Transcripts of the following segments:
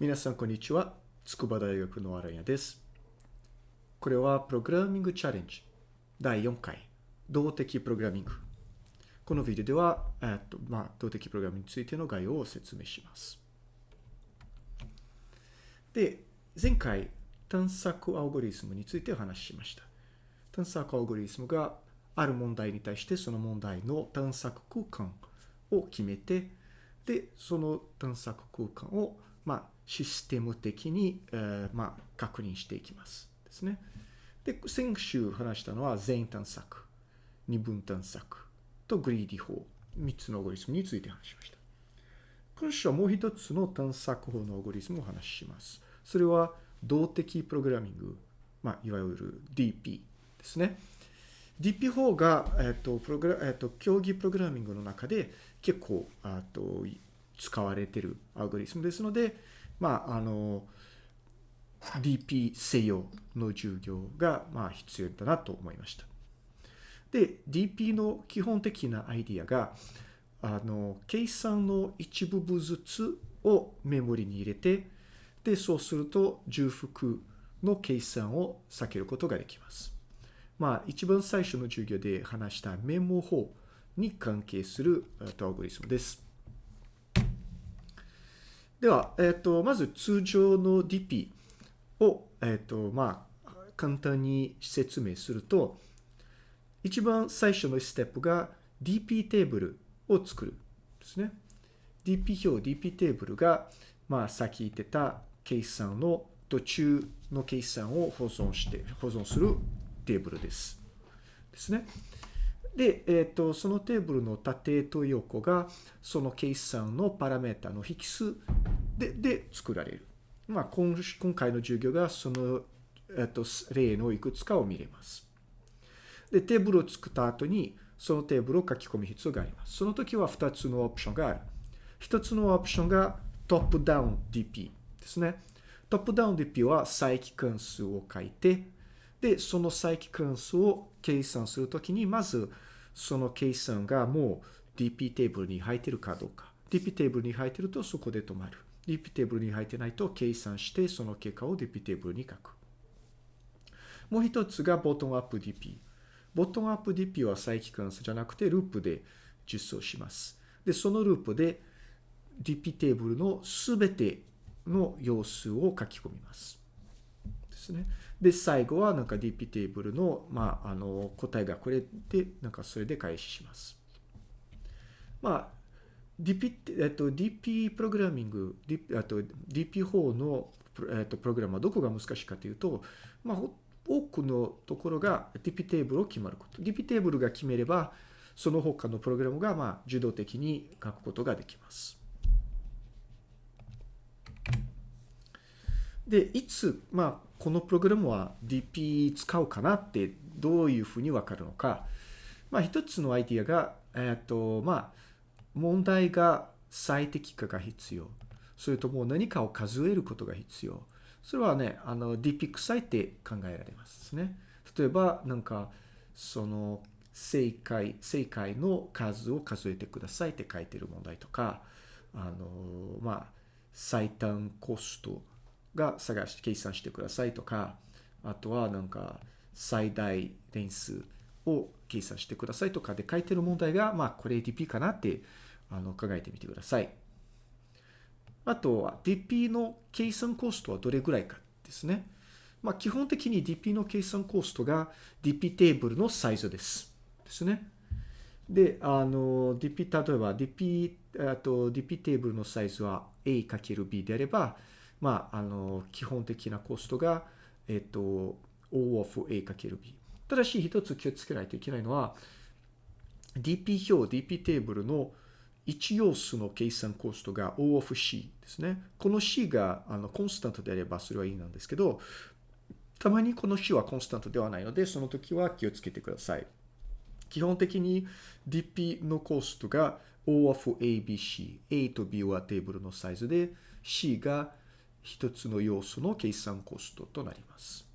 皆さん、こんにちは。筑波大学の荒谷です。これはプログラミングチャレンジ第4回、動的プログラミング。このビデオでは、えっと、まあ、動的プログラミングについての概要を説明します。で、前回、探索アルゴリズムについてお話ししました。探索アルゴリズムがある問題に対してその問題の探索空間を決めて、で、その探索空間を、まあ、システム的に、えーまあ、確認していきます。ですね。で、先週話したのは全探索、二分探索とグリーディ法、3つのアゴリズムについて話しました。今週はもう一つの探索法のアゴリズムを話しします。それは動的プログラミング、まあ、いわゆる DP ですね。DP 法が、えっと、プログラ、えっと、競技プログラミングの中で結構、あと、使われてるアルゴリズムですので、まあ、あの、DP 西洋の授業が、まあ、必要だなと思いました。で、DP の基本的なアイディアが、あの、計算の一部分ずつをメモリに入れて、で、そうすると重複の計算を避けることができます。まあ、一番最初の授業で話したメモ法に関係するアルゴリズムです。では、えっ、と、まず通常の DP を、えっ、と、まあ、簡単に説明すると、一番最初のステップが DP テーブルを作るですね。DP 表、DP テーブルが、まあ、さっき言ってた計算の途中の計算を保存して、保存するテーブルです。ですね。で、えっ、と、そのテーブルの縦と横が、その計算のパラメータの引数でで作られる。まあ、今今回の授業がその、えっ、と、例のいくつかを見れます。で、テーブルを作った後に、そのテーブルを書き込む必要があります。その時は2つのオプションがある。1つのオプションがトップダウン DP ですね。トップダウン DP は再帰関数を書いて、で、その再帰関数を計算するときに、まず、その計算がもう DP テーブルに入ってるかどうか。DP テーブルに入ってるとそこで止まる。DP テーブルに入ってないと計算してその結果を DP テーブルに書く。もう一つがボトムアップ DP。ボトムアップ DP は再帰関数じゃなくてループで実装します。で、そのループで DP テーブルのすべての要素を書き込みます。ですね。で、最後はなんか DP テーブルの、まあ、あの、答えがこれで、なんかそれで開始します。まあ、DP、えっと、DP プログラミング、DP、あと DP 法の、えっと、プログラムはどこが難しいかというと、まあ、多くのところが DP テーブルを決まること。DP テーブルが決めれば、その他のプログラムが、まあ、受動的に書くことができます。で、いつ、まあ、このプログラムは DP 使うかなってどういうふうにわかるのか。まあ、一つのアイディアが、えっ、と、まあ、問題が最適化が必要。それとも何かを数えることが必要。それはね、あの、DP 臭いって考えられますね。例えば、なんか、その、正解、正解の数を数えてくださいって書いてる問題とか、あの、まあ、最短コストが探して計算してくださいとか、あとはなんか最大連数を計算してくださいとかで書いてる問題が、まあこれ DP かなってあの考えてみてください。あとは DP の計算コストはどれぐらいかですね。まあ基本的に DP の計算コストが DP テーブルのサイズです。ですね。で、あの、DP、例えば DP、あと DP テーブルのサイズは A×B であれば、まあ、あの、基本的なコストが、えっと、O of A×B。ただし、一つ気をつけないといけないのは、DP 表、DP テーブルの1要素の計算コストが O of C ですね。この C があのコンスタントであればそれはいいなんですけど、たまにこの C はコンスタントではないので、その時は気をつけてください。基本的に DP のコストが O of ABC。A と B はテーブルのサイズで、C が一つの要素の計算コストとなります。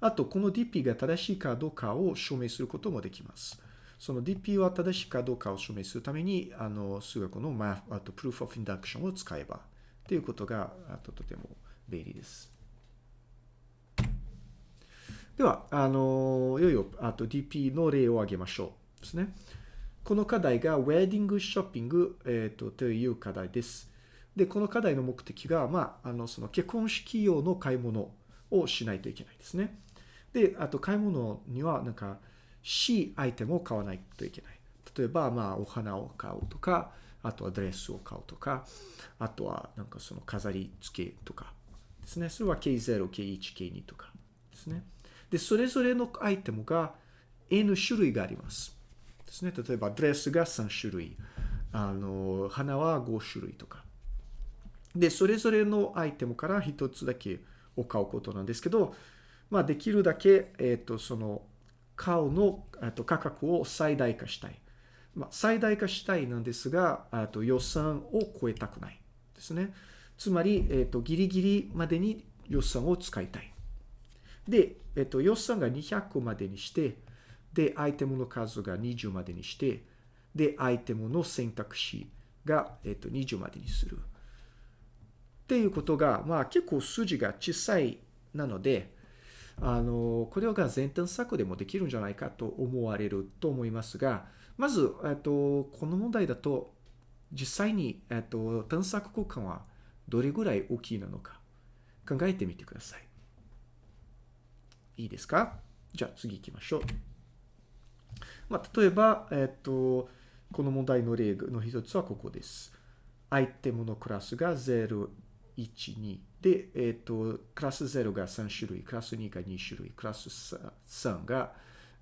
あと、この DP が正しいかどうかを証明することもできます。その DP は正しいかどうかを証明するために、あの、数学の Math、あと Proof of Induction を使えばっていうことがあととても便利です。では、あの、いよいよ、あと DP の例を挙げましょうですね。この課題がウェディングショッピング、えっ、と、という課題です。で、この課題の目的が、まあ、あの、その結婚式用の買い物をしないといけないですね。で、あと買い物には、なんか、C アイテムを買わないといけない。例えば、まあ、お花を買うとか、あとはドレスを買うとか、あとは、なんかその飾り付けとかですね。それは K0、K1、K2 とかですね。で、それぞれのアイテムが N 種類があります。ですね。例えば、ドレスが3種類、あの、花は5種類とか。で、それぞれのアイテムから一つだけを買うことなんですけど、まあ、できるだけ、えっ、と、その、買うの、と価格を最大化したい。まあ、最大化したいなんですが、あと予算を超えたくないですね。つまり、えっ、と、ギリギリまでに予算を使いたい。で、えっ、と、予算が200までにして、で、アイテムの数が20までにして、で、アイテムの選択肢が、えっ、と、20までにする。っていうことが、まあ結構数字が小さいなので、あの、これが前端策でもできるんじゃないかと思われると思いますが、まず、えっと、この問題だと、実際に、えっと、探索空間はどれぐらい大きいなのか考えてみてください。いいですか？じゃあ次行きましょう。まあ、例えば、えっと、この問題の例の一つはここです。アイテムのクラスが0、1、2。で、えっ、と、クラス0が3種類、クラス2が2種類、クラス3が、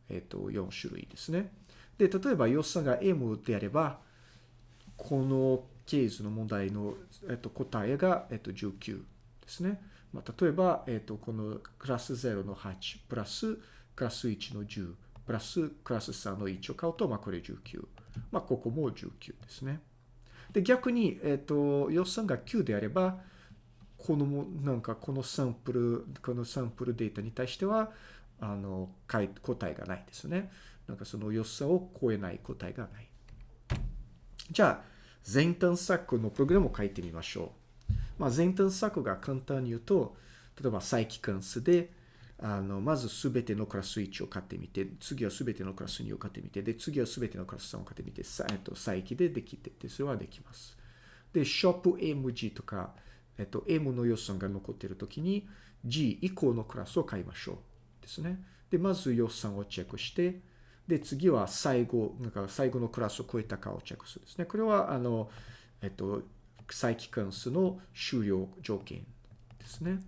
えっ、と、4種類ですね。で、例えば予算が M であれば、このケースの問題の、えっ、と、答えが、えっ、と、19ですね。まあ、例えば、えっ、と、このクラス0の8プラスクラス1の10プラスクラス3の1を買うと、まあ、これ19。まあ、ここも19ですね。で、逆に、えっ、と、予算が9であれば、このも、なんかこのサンプル、このサンプルデータに対しては、あの、答えがないですね。なんかその予算を超えない答えがない。じゃあ、前端策のプログラムを書いてみましょう。まあ、前端策が簡単に言うと、例えば再帰関数で、あの、まずすべてのクラス1を買ってみて、次はすべてのクラス2を買ってみて、で、次はすべてのクラス3を買ってみて、さえっと、再帰でできて、で、それはできます。で、ショップ MG とか、えっと、M の予算が残っているときに G 以降のクラスを買いましょう。ですね。で、まず予算をチェックして、で、次は最後、なんか最後のクラスを超えたかをチェックするですね。これは、あの、えっと、再帰関数の終了条件ですね。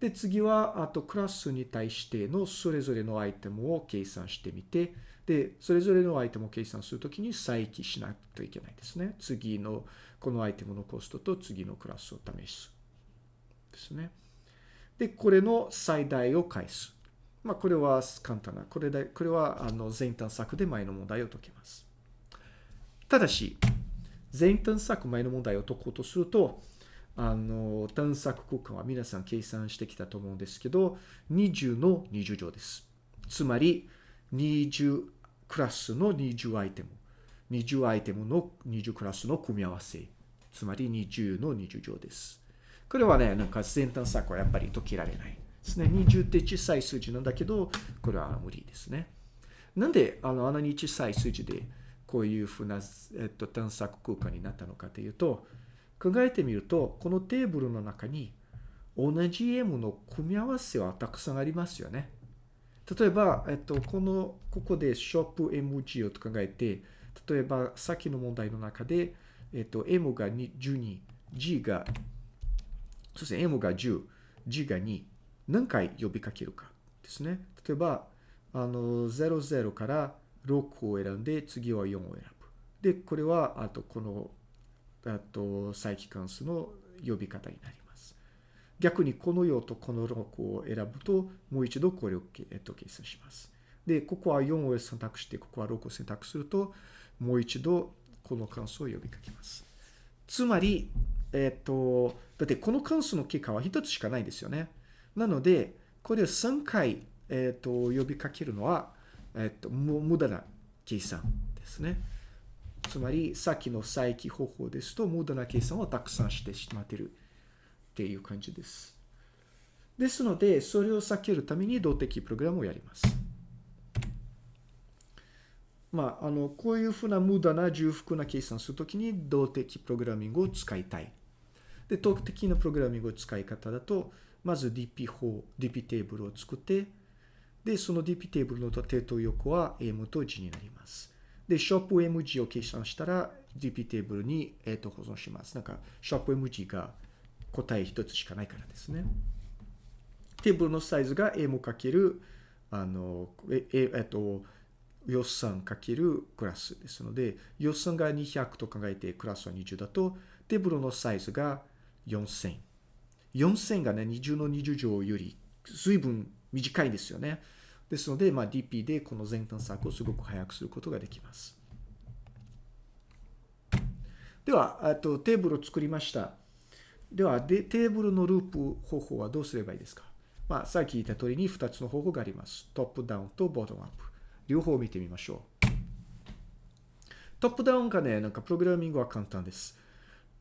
で、次は、あとクラスに対してのそれぞれのアイテムを計算してみて、で、それぞれのアイテムを計算するときに再起しないといけないですね。次の、このアイテムのコストと次のクラスを試す。ですね。で、これの最大を返す。まあ、これは簡単な。これで、これは、あの、前端策で前の問題を解けます。ただし、前端策前の問題を解こうとすると、あの、探索空間は皆さん計算してきたと思うんですけど、20の20乗です。つまり、20クラスの20アイテム。20アイテムの20クラスの組み合わせ。つまり20の20乗です。これはね、なんか前端策はやっぱり解けられないですね。20って小さい数字なんだけど、これは無理ですね。なんで、あの、あんなに小さい数字で、こういうふうな、えっと、探索空間になったのかというと、考えてみると、このテーブルの中に同じ M の組み合わせはたくさんありますよね。例えば、えっと、この、ここでショップ MG を考えて、例えば、さっきの問題の中で、えっと、M が12、G が、そして M が10、G が2、何回呼びかけるかですね。例えば、あの、00から6を選んで、次は4を選ぶ。で、これは、あと、この、あと、再帰関数の呼び方になります。逆に、この4とこの6を選ぶと、もう一度これを、えっと、計算します。で、ここは4を選択して、ここは6を選択すると、もう一度この関数を呼びかけます。つまり、えっ、と、だってこの関数の結果は一つしかないですよね。なので、これを3回、えっ、と、呼びかけるのは、えっ、と、無駄な計算ですね。つまり、さっきの再起方法ですと、無駄な計算をたくさんしてしまってるっていう感じです。ですので、それを避けるために動的プログラムをやります。まあ、あの、こういうふうな無駄な重複な計算するときに動的プログラミングを使いたい。で、動的なプログラミングの使い方だと、まず DP 法、DP テーブルを作って、で、その DP テーブルの縦と横は M と G になります。で、ショップ MG を計算したら DP テーブルに、えー、と保存します。なんか、ショップ MG が答え一つしかないからですね。テーブルのサイズが M かける、あの、え、え、えっと、予算かけるクラスですので、予算が200と考えてクラスは20だと、テーブルのサイズが4000。4000がね、20の20乗より随分短いんですよね。ですので、まあ、DP でこの前端策をすごく早くすることができます。では、とテーブルを作りました。ではで、テーブルのループ方法はどうすればいいですか？まあ、さっき言った通りに2つの方法があります。トップダウンとボトムアップ。両方見てみましょう。トップダウンがね、なんかプログラミングは簡単です。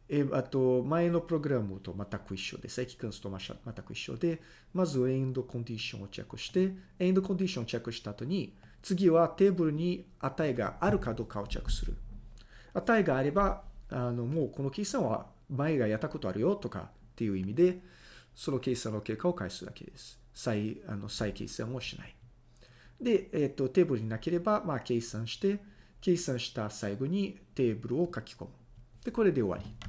えあと、前のプログラムと全く一緒で、正規関数と全く一緒で、まずエンドコンディションをチェックして、エンドコンディションをチェックした後に、次はテーブルに値があるかどうかをチェックする。値があれば、あの、もうこの計算は前がやったことあるよとかっていう意味で、その計算の結果を返すだけです。再、あの、再計算をしない。で、えっ、ー、と、テーブルになければ、まあ、計算して、計算した最後にテーブルを書き込む。で、これで終わり。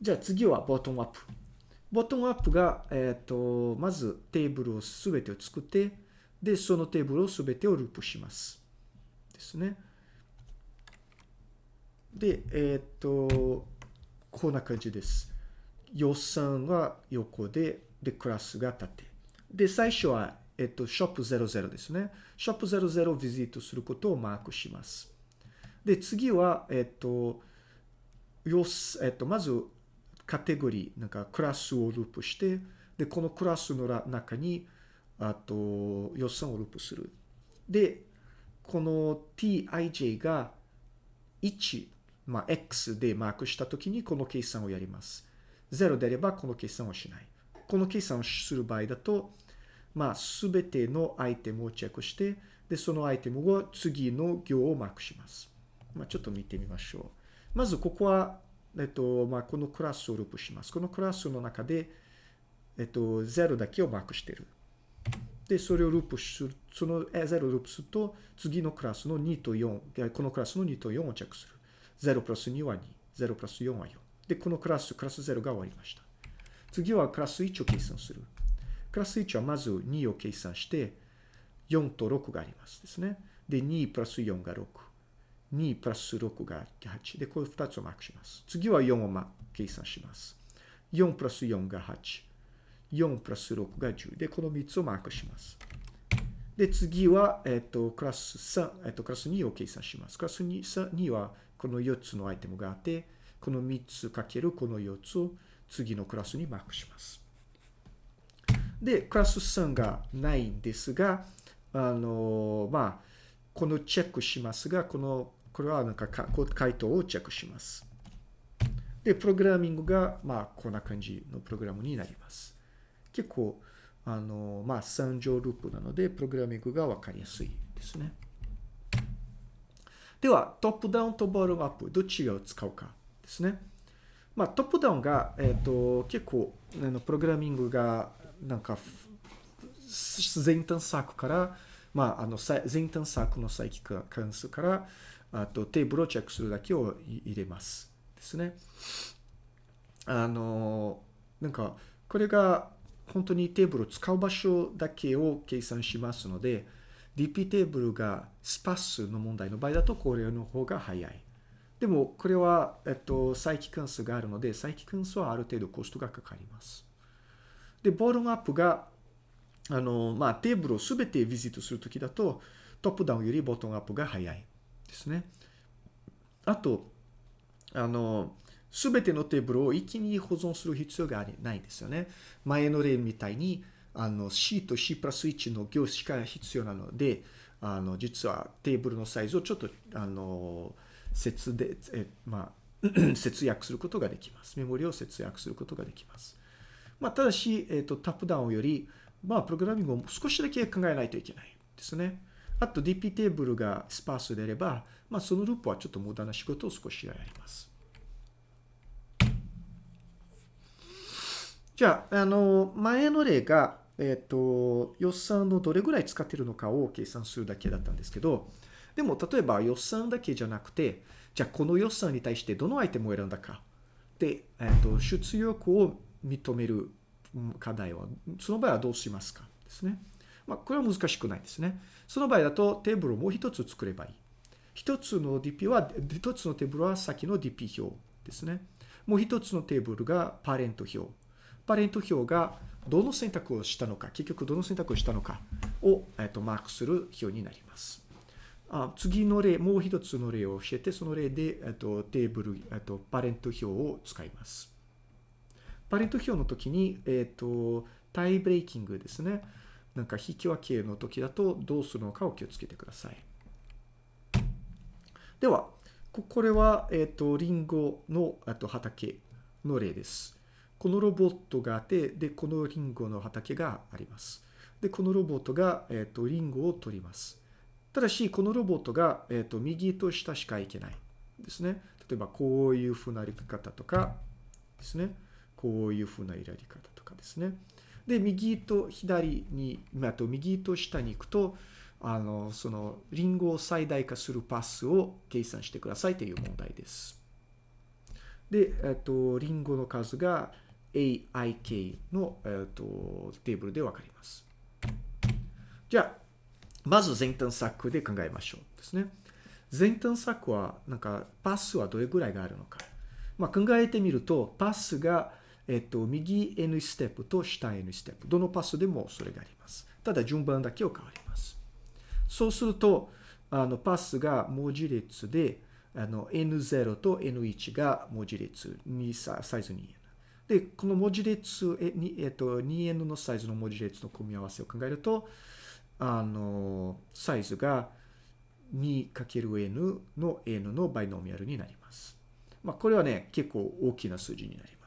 じゃあ次はボトムアップ。ボトムアップが、えっ、ー、と、まずテーブルをすべてを作って、で、そのテーブルをすべてをループします。ですね。で、えっ、ー、と、こんな感じです。予算は横で、で、クラスが縦。で、最初は、えっ、と、ショップ00ですね。ショップ00をビジットすることをマークします。で、次は、えっ、と、よすえっと、まず、カテゴリー、なんかクラスをループして、で、このクラスの中に、あと、予算をループする。で、この tij が1、まあ、x でマークしたときにこの計算をやります。0であればこの計算をしない。この計算をする場合だと、まあ、すべてのアイテムをチェックして、で、そのアイテムを次の行をマークします。まあ、ちょっと見てみましょう。まず、ここはえっと、まあ、このクラスをループします。このクラスの中で、えっと、0だけをマークしている。で、それをループする、その0をループすると、次のクラスの2と4、このクラスの2と4をチェックする。0プラス2は2、0プラス4は4。で、このクラス、クラス0が終わりました。次はクラス1を計算する。クラス1はまず2を計算して、4と6がありますですね。で、2プラス4が6。2プラス6が8。で、これ2つをマークします。次は4を計算します。4プラス4が8。4プラス6が10。で、この3つをマークします。で、次は、えっ、と、クラス3、えっ、と、クラス2を計算します。クラス 2, 2はこの4つのアイテムがあって、この3つかけるこの4つを次のクラスにマークします。で、クラス3がないんですが、あの、まあ、このチェックしますが、このこれはなんか回答をチェックします。で、プログラミングが、まあ、こんな感じのプログラムになります。結構、あの、まあ、3乗ループなので、プログラミングがわかりやすいですね。では、トップダウンとボトムアップ、どっちを使うかですね。まあ、トップダウンが、えっ、ー、と、結構、あのプログラミングが、なんか、前端策から、まあ、あの、前端策の再帰関数から、あとテーブルをチェックするだけを入れます。ですね。あの、なんか、これが本当にテーブルを使う場所だけを計算しますので、DP テーブルがスパスの問題の場合だとこれの方が早い。でも、これは、えっと、再帰関数があるので、再帰関数はある程度コストがかかります。で、ボトムアップが、あの、まあ、テーブルをすべてビジットするときだと、トップダウンよりボトムアップが早い。ですね。あと、あの、すべてのテーブルを一気に保存する必要がないんですよね。前の例みたいに、あの、C と C プラス1の行しか必要なので、あの、実はテーブルのサイズをちょっと、あの、節で、え、まあ、節約することができます。メモリを節約することができます。まあ、ただし、えっ、と、タップダウンより、まあ、プログラミングを少しだけ考えないといけないですね。あと DP テーブルがスパースであれば、まあ、そのループはちょっと無駄な仕事を少しやります。じゃあ、あの、前の例が、えっ、と、予算のどれぐらい使ってるのかを計算するだけだったんですけど、でも、例えば予算だけじゃなくて、じゃあ、この予算に対してどのアイテムを選んだか。で、えっ、と、出力を認める課題は、その場合はどうしますか？ですね。まあ、これは難しくないですね。その場合だとテーブルをもう一つ作ればいい。一つの DP は、一つのテーブルは先の DP 表ですね。もう一つのテーブルがパレント表。パレント表がどの選択をしたのか、結局どの選択をしたのかを、えっと、マークする表になります。あ次の例、もう一つの例を教えて、その例で、えっと、テーブル、えっと、パレント表を使います。パレント表の時に、えっと、タイブレイキングですね。なんか引き分けの時だとどうするのかを気をつけてください。では、これは、えっと、リンゴのあと畑の例です。このロボットがあって、で、このリンゴの畑があります。で、このロボットが、えっと、リンゴを取ります。ただし、このロボットが、えっと、右と下しか行けないですね。例えば、こういうふうなやり方とかですね。こういうふうなやり方とかですね。で、右と左に、あと右と下に行くと、あの、その、リンゴを最大化するパスを計算してくださいという問題です。で、えっと、リンゴの数が AIK の、えっと、テーブルでわかります。じゃあ、まず前端策で考えましょうですね。前端策は、なんか、パスはどれぐらいがあるのか。まあ、考えてみると、パスが、えっと、右 N ステップと下 N ステップ。どのパスでもそれがあります。ただ、順番だけを変わります。そうすると、あの、パスが文字列で、あの、N0 と N1 が文字列にサイズ 2N。で、この文字列、え、えっと、2N のサイズの文字列の組み合わせを考えると、あの、サイズが 2×N の N のバイノミアルになります。まあ、これはね、結構大きな数字になります。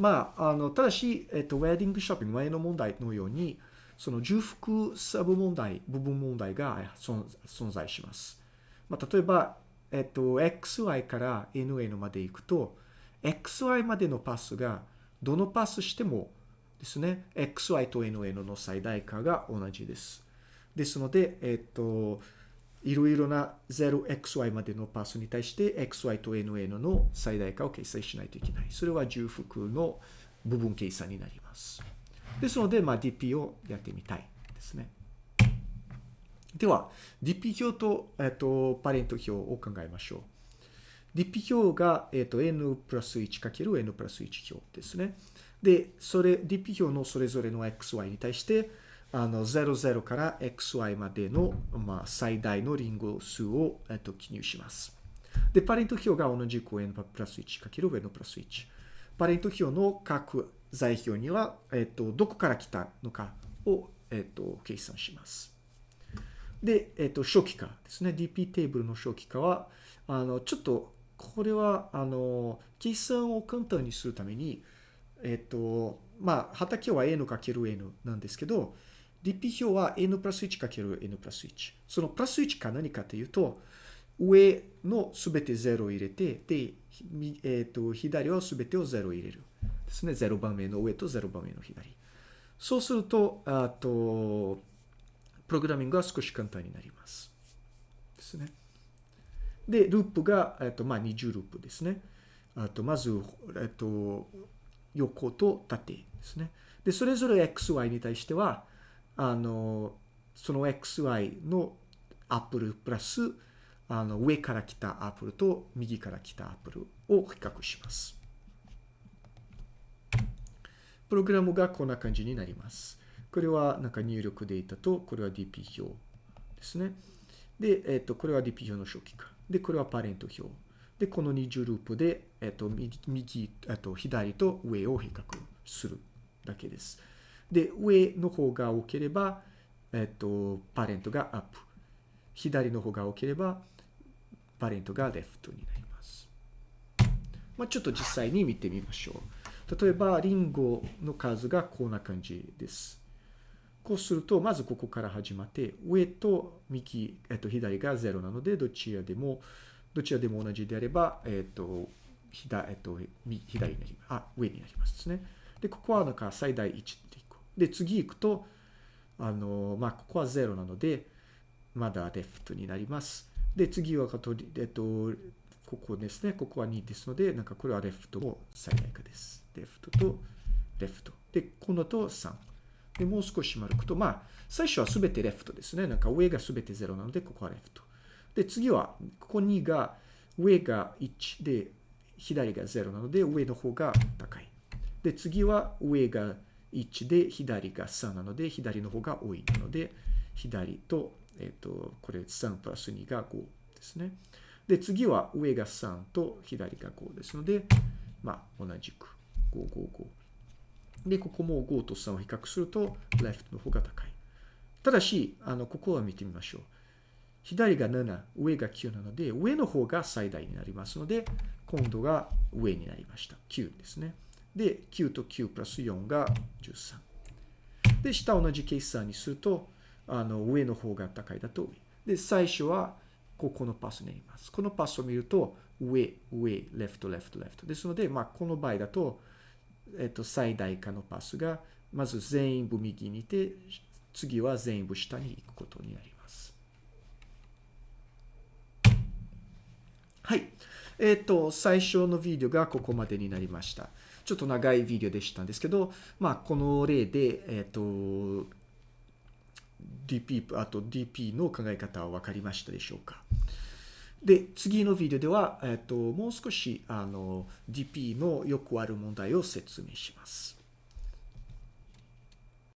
まあ、あの、ただし、えっと、ウェディングショッピング、前の問題のように、その重複サブ問題、部分問題が存在します。まあ、例えば、えっと、xy から nn まで行くと、xy までのパスが、どのパスしてもですね、xy と nn の最大化が同じです。ですので、えっと、いろいろな 0xy までのパースに対して xy と nn の最大化を計算しないといけない。それは重複の部分計算になります。ですので、まあ、DP をやってみたいですね。では、DP 表と、えっと、パレント表を考えましょう。DP 表が、えっと、n プラス 1×n プラス1表ですね。で、それ、DP 表のそれぞれの xy に対して、あの、00から xy までの、まあ、最大のリンゴ数を、えっと、記入します。で、パレント表が同じく n プラス 1×n プラス1。パレント表の各座標には、えっと、どこから来たのかを、えっと、計算します。で、えっと、初期化ですね。DP テーブルの初期化は、あの、ちょっと、これは、あの、計算を簡単にするために、えっと、まあ、畑は n×n なんですけど、DP 表は n プラス 1×n プラス1。そのプラス1か何かというと、上のすべて0を入れて、で、えっと、左はすべてを0入れる。ですね。0番目の上と0番目の左。そうすると、あと、プログラミングは少し簡単になります。ですね。で、ループが、えっと、まあ、20ループですね。あと、まず、えっと、横と縦ですね。で、それぞれ xy に対しては、あの、その xy のアップルプラス、あの、上から来たアップルと右から来たアップルを比較します。プログラムがこんな感じになります。これはなんか入力データと、これは DP 表ですね。で、えっ、と、これは DP 表の初期化。で、これはパレント表。で、この20ループで、えっ、と、右、えっと、左と上を比較するだけです。で、上の方が多ければ、えっと、パレントがアップ。左の方が多ければ、パレントがレフトになります。まあ、ちょっと実際に見てみましょう。例えば、リンゴの数がこんな感じです。こうすると、まずここから始まって、上と右、えっと、左が0なので、どちらでも、どちらでも同じであれば、えっと、左、えっと、左になります。あ、上になりますですね。で、ここはなんか最大1で。次行くと、あの、まあ、ここは0なので、まだレフトになります。で、次は、えっと、ここですね。ここは2ですので、なんかこれはレフトも最大化です。レフトとレフト。で、このと3。で、もう少し丸くと、まあ、最初はすべてレフトですね。なんか上がすべて0なので、ここはレフト。で、次は、ここ2が、上が1で、左が0なので、上の方が高い。で、次は上が1で、左が3なので、左の方が多いので、左と、えっ、と、これ3プラス2が5ですね。で、次は上が3と左が5ですので、まあ、同じく5、5、5。で、ここも5と3を比較すると、レフトの方が高い。ただし、あの、ここは見てみましょう。左が7、上が9なので、上の方が最大になりますので、今度が上になりました。9ですね。で、9と9プラス4が13。で、下同じ計算にすると、あの、上の方が高いだと上。で、最初は、ここのパスになります。このパスを見ると、上、上、レフト、レフト、レフト。ですので、まあ、この場合だと、えっと、最大化のパスが、まず全部右にいて、次は全部下に行くことになります。はい。えっ、と、最初のビデオがここまでになりました。ちょっと長いビデオでしたんですけど、まあ、この例で、えっ、と、DP、あと DP の考え方は分かりましたでしょうかで、次のビデオでは、えっ、と、もう少し、あの、DP のよくある問題を説明します。